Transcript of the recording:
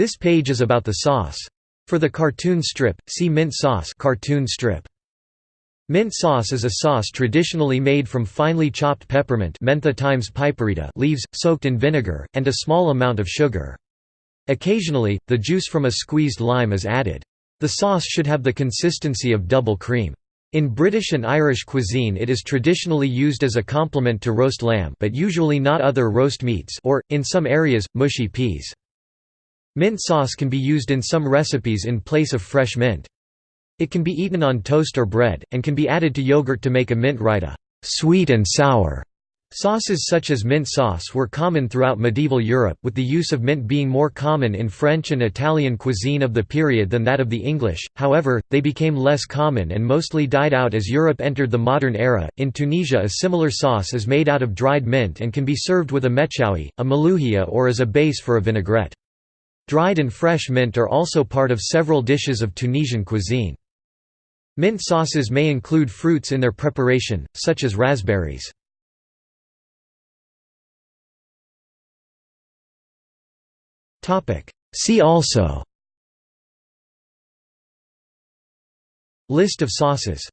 This page is about the sauce. For the cartoon strip, see mint sauce cartoon strip. Mint sauce is a sauce traditionally made from finely chopped peppermint mentha times piperita leaves, soaked in vinegar, and a small amount of sugar. Occasionally, the juice from a squeezed lime is added. The sauce should have the consistency of double cream. In British and Irish cuisine it is traditionally used as a complement to roast lamb but usually not other roast meats or, in some areas, mushy peas. Mint sauce can be used in some recipes in place of fresh mint. It can be eaten on toast or bread, and can be added to yogurt to make a mint raita sweet and sour". Sauces such as mint sauce were common throughout medieval Europe, with the use of mint being more common in French and Italian cuisine of the period than that of the English, however, they became less common and mostly died out as Europe entered the modern era. In Tunisia, a similar sauce is made out of dried mint and can be served with a mechoui, a malouhia, or as a base for a vinaigrette. Dried and fresh mint are also part of several dishes of Tunisian cuisine. Mint sauces may include fruits in their preparation, such as raspberries. See also List of sauces